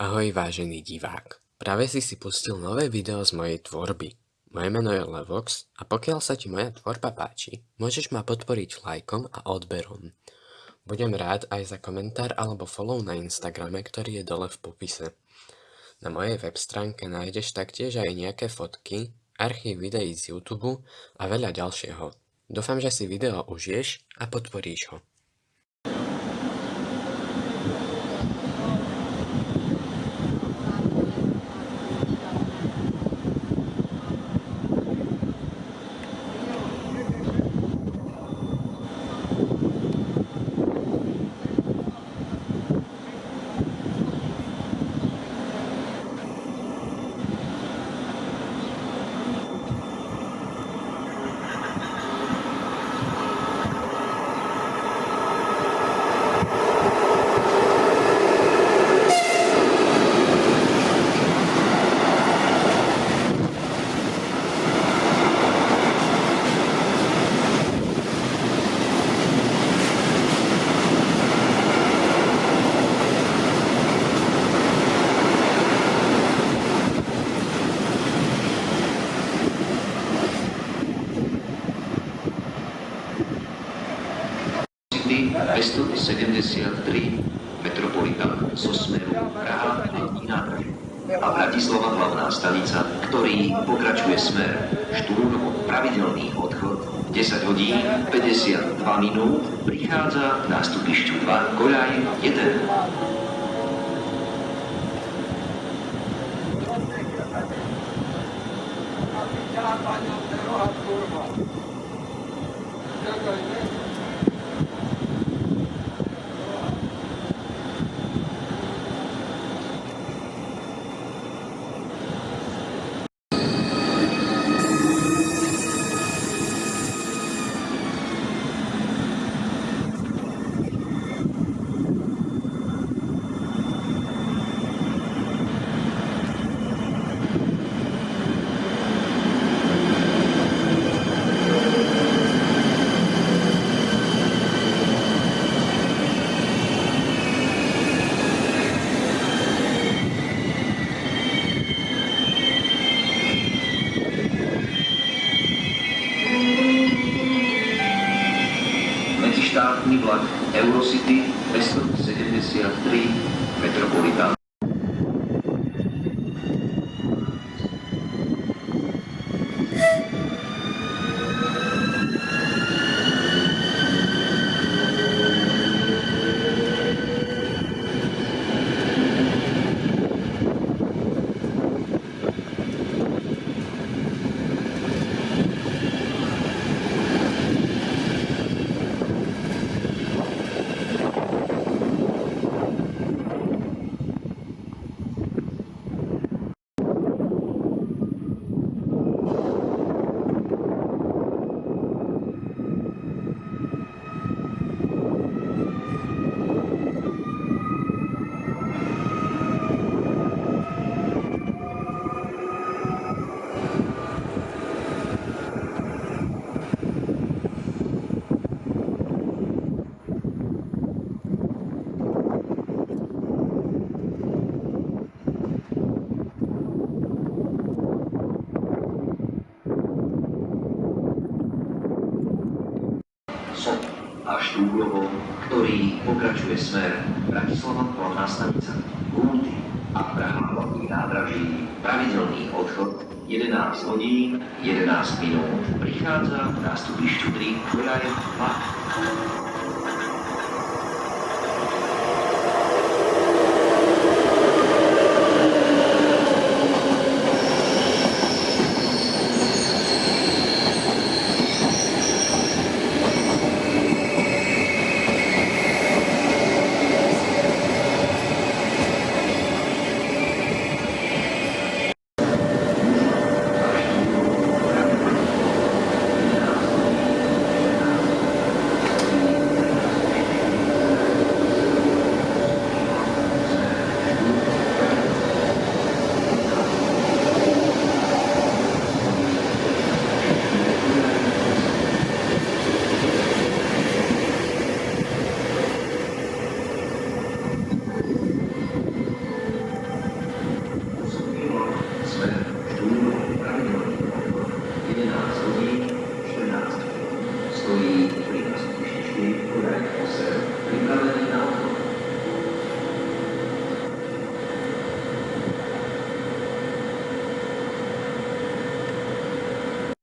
Ahoj vážený divák. Práve si si pustil nové video z mojej tvorby. Moje meno je Levox a pokiaľ sa ti moja tvorba páči, môžeš ma podporiť lajkom a odberom. Budem rád aj za komentár alebo follow na Instagrame, ktorý je dole v popise. Na mojej web stránke nájdeš taktiež aj nejaké fotky, archív videí z YouTube a veľa ďalšieho. Dúfam, že si video užiješ a podporíš ho. 273 Metropolitan zo smeru Praha a nádraží. A Bratislava hlavná stanica, ktorý pokračuje smer Štúrnovo pravidelný odchod 10 hodín 52 minút prichádza k nástupišťu 2 Koľaj 1. medzištátny vlak Eurocity 273 Metropolitan. A Štúrovo, ktorý pokračuje smer Bratislava hlavná stanica, Kulty a Praha hlavný nádraží, pravidelný odchod 11 hodín 11 minút prichádza v nástupišťu 3 Koľaj 2.